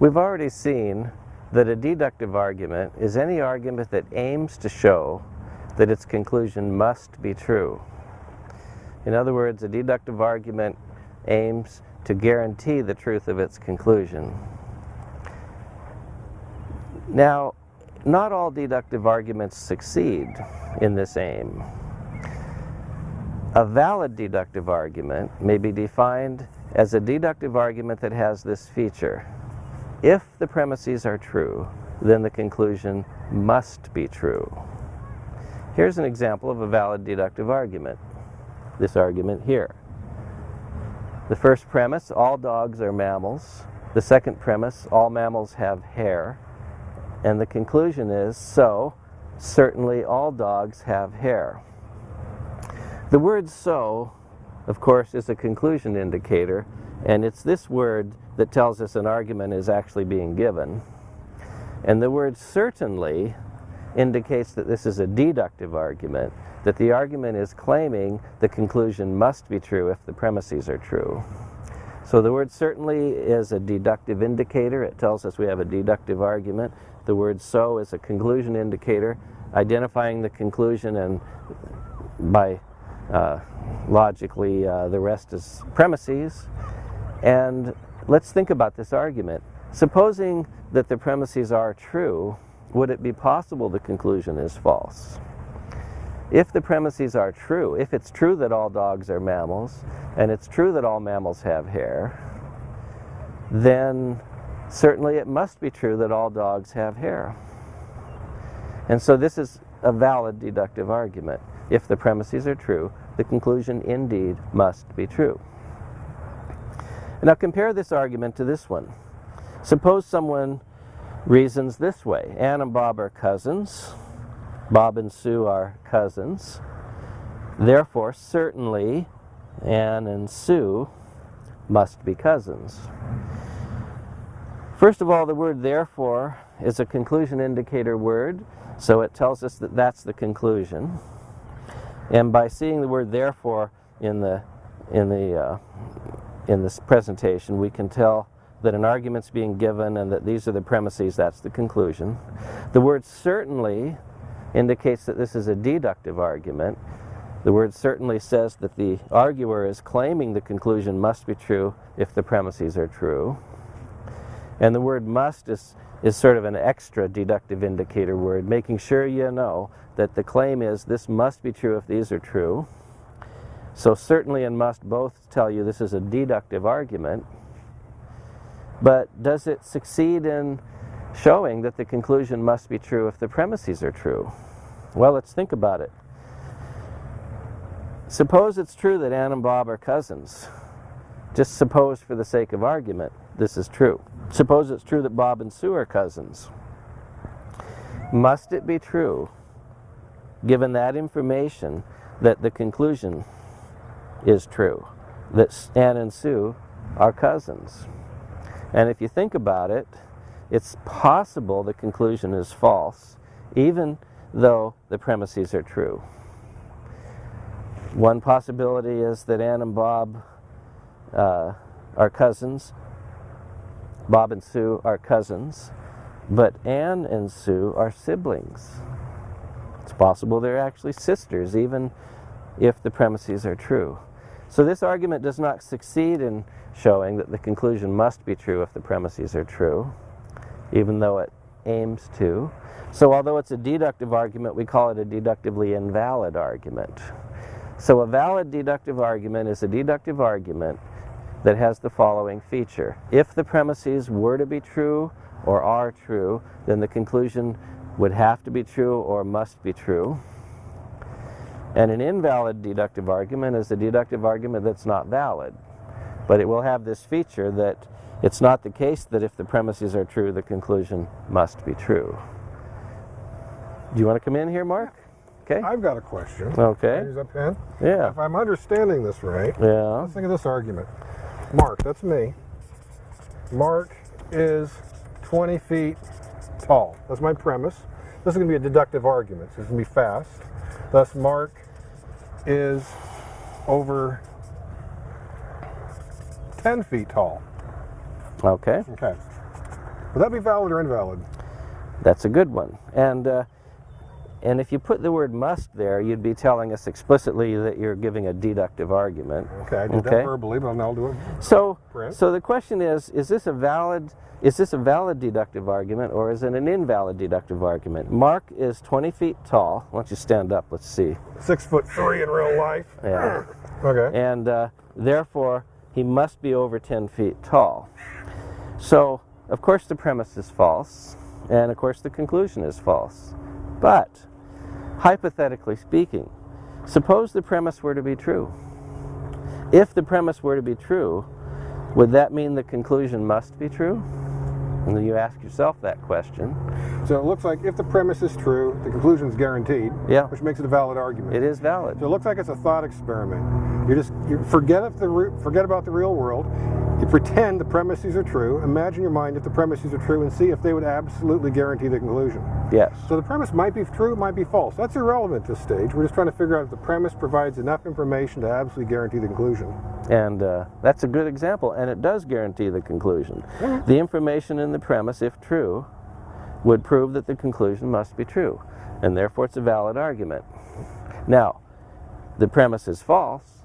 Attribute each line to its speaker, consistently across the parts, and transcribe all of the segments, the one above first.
Speaker 1: We've already seen that a deductive argument is any argument that aims to show that its conclusion must be true. In other words, a deductive argument aims to guarantee the truth of its conclusion. Now, not all deductive arguments succeed in this aim. A valid deductive argument may be defined as a deductive argument that has this feature. If the premises are true, then the conclusion must be true. Here's an example of a valid deductive argument, this argument here. The first premise, all dogs are mammals. The second premise, all mammals have hair. And the conclusion is, so, certainly all dogs have hair. The word so, of course, is a conclusion indicator, and it's this word that tells us an argument is actually being given. And the word certainly indicates that this is a deductive argument, that the argument is claiming the conclusion must be true if the premises are true. So the word certainly is a deductive indicator. It tells us we have a deductive argument. The word so is a conclusion indicator, identifying the conclusion and by uh, logically uh, the rest is premises. And let's think about this argument. Supposing that the premises are true, would it be possible the conclusion is false? If the premises are true, if it's true that all dogs are mammals, and it's true that all mammals have hair, then certainly it must be true that all dogs have hair. And so this is a valid deductive argument. If the premises are true, the conclusion indeed must be true. Now compare this argument to this one. Suppose someone reasons this way. Ann and Bob are cousins. Bob and Sue are cousins. Therefore, certainly, Ann and Sue must be cousins. First of all, the word therefore is a conclusion indicator word, so it tells us that that's the conclusion. And by seeing the word therefore in the in the uh, in this presentation, we can tell that an argument's being given and that these are the premises, that's the conclusion. The word certainly indicates that this is a deductive argument. The word certainly says that the arguer is claiming the conclusion must be true if the premises are true. And the word must is, is sort of an extra deductive indicator word, making sure you know that the claim is this must be true if these are true. So certainly and must both tell you this is a deductive argument. But does it succeed in showing that the conclusion must be true if the premises are true? Well, let's think about it. Suppose it's true that Ann and Bob are cousins. Just suppose for the sake of argument this is true. Suppose it's true that Bob and Sue are cousins. Must it be true, given that information, that the conclusion is true, that Ann and Sue are cousins? And if you think about it, it's possible the conclusion is false, even though the premises are true. One possibility is that Ann and Bob uh, are cousins, Bob and Sue are cousins, but Ann and Sue are siblings. It's possible they're actually sisters, even if the premises are true. So this argument does not succeed in showing that the conclusion must be true if the premises are true, even though it aims to. So although it's a deductive argument, we call it a deductively invalid argument. So a valid deductive argument is a deductive argument that has the following feature. If the premises were to be true or are true, then the conclusion would have to be true or must be true. And an invalid deductive argument is a deductive argument that's not valid. But it will have this feature that it's not the case that if the premises are true, the conclusion must be true. Do you want to come in here, Mark? Okay.
Speaker 2: I've got a question.
Speaker 1: Okay.
Speaker 2: Use a pen.
Speaker 1: Yeah.
Speaker 2: If I'm understanding this right,
Speaker 1: Yeah.
Speaker 2: let's think of this argument. Mark, that's me. Mark is 20 feet tall. That's my premise. This is going to be a deductive argument. So it's going to be fast. Thus, Mark is over 10 feet tall.
Speaker 1: Okay.
Speaker 2: Okay. Would that be valid or invalid?
Speaker 1: That's a good one. And uh, and if you put the word must there, you'd be telling us explicitly that you're giving a deductive argument.
Speaker 2: Okay, I did
Speaker 1: Okay.
Speaker 2: that verbally, but I'll do it.
Speaker 1: So,
Speaker 2: Print.
Speaker 1: so the question is: Is this a valid? Is this a valid deductive argument, or is it an invalid deductive argument? Mark is 20 feet tall. Why don't you stand up? Let's see.
Speaker 2: Six foot three in real life.
Speaker 1: Yeah.
Speaker 2: Okay.
Speaker 1: and uh, therefore he must be over 10 feet tall. So, of course, the premise is false, and of course, the conclusion is false. But, hypothetically speaking, suppose the premise were to be true. If the premise were to be true, would that mean the conclusion must be true? And then you ask yourself that question.
Speaker 2: So it looks like if the premise is true, the conclusion is guaranteed,
Speaker 1: Yeah,
Speaker 2: which makes it a valid argument.
Speaker 1: it is valid.
Speaker 2: So it looks like it's a thought experiment. You just you forget if the forget about the real world. You pretend the premises are true. Imagine your mind if the premises are true and see if they would absolutely guarantee the conclusion.
Speaker 1: Yes.
Speaker 2: So the premise might be true, might be false. That's irrelevant at this stage. We're just trying to figure out if the premise provides enough information to absolutely guarantee the conclusion.
Speaker 1: And uh, that's a good example, and it does guarantee the conclusion.
Speaker 2: Mhm.
Speaker 1: The information in the premise, if true, would prove that the conclusion must be true, and therefore it's a valid argument. Now, the premise is false,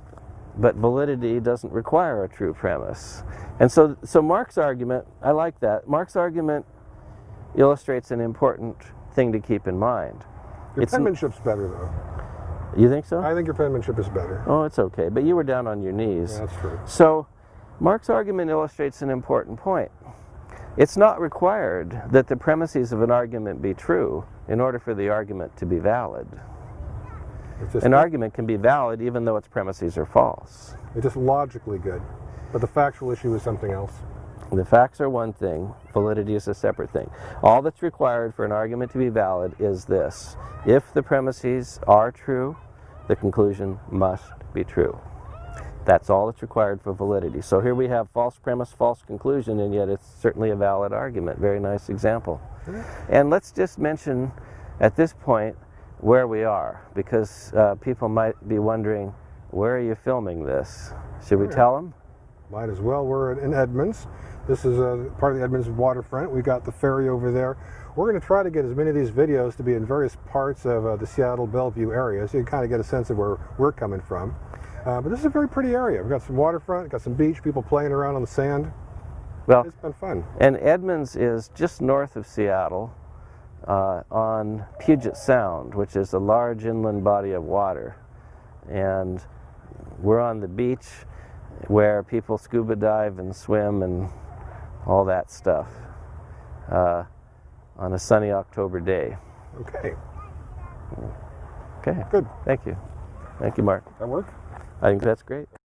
Speaker 1: but validity doesn't require a true premise. And so, so Mark's argument, I like that. Mark's argument illustrates an important thing to keep in mind.
Speaker 2: Your
Speaker 1: It's
Speaker 2: penmanship's better though.
Speaker 1: You think so?
Speaker 2: I think your penmanship is better.
Speaker 1: Oh, it's okay, but you were down on your knees.
Speaker 2: Yeah, that's true.
Speaker 1: So, Mark's argument illustrates an important point. It's not required that the premises of an argument be true in order for the argument to be valid. An argument can be valid even though its premises are false.
Speaker 2: it's just logically good. But the factual issue is something else.
Speaker 1: The facts are one thing, validity is a separate thing. All that's required for an argument to be valid is this if the premises are true, the conclusion must be true. That's all that's required for validity. So here we have false premise, false conclusion, and yet it's certainly a valid argument. Very nice example. And let's just mention at this point where we are, because uh, people might be wondering, where are you filming this? Should we tell them?
Speaker 2: Might as well. We're in Edmonds. This is uh, part of the Edmonds waterfront. We got the ferry over there. We're going to try to get as many of these videos to be in various parts of uh, the Seattle Bellevue area, so you can kind of get a sense of where we're coming from. Uh, but this is a very pretty area. We've got some waterfront, got some beach, people playing around on the sand.
Speaker 1: Well,
Speaker 2: It's been fun.
Speaker 1: And Edmonds is just north of Seattle uh, on Puget Sound, which is a large inland body of water. And we're on the beach where people scuba dive and swim and all that stuff uh, on a sunny October day.
Speaker 2: Okay,
Speaker 1: Okay,
Speaker 2: good.
Speaker 1: thank you. Thank you, Mark.
Speaker 2: That work?
Speaker 1: I think that's great.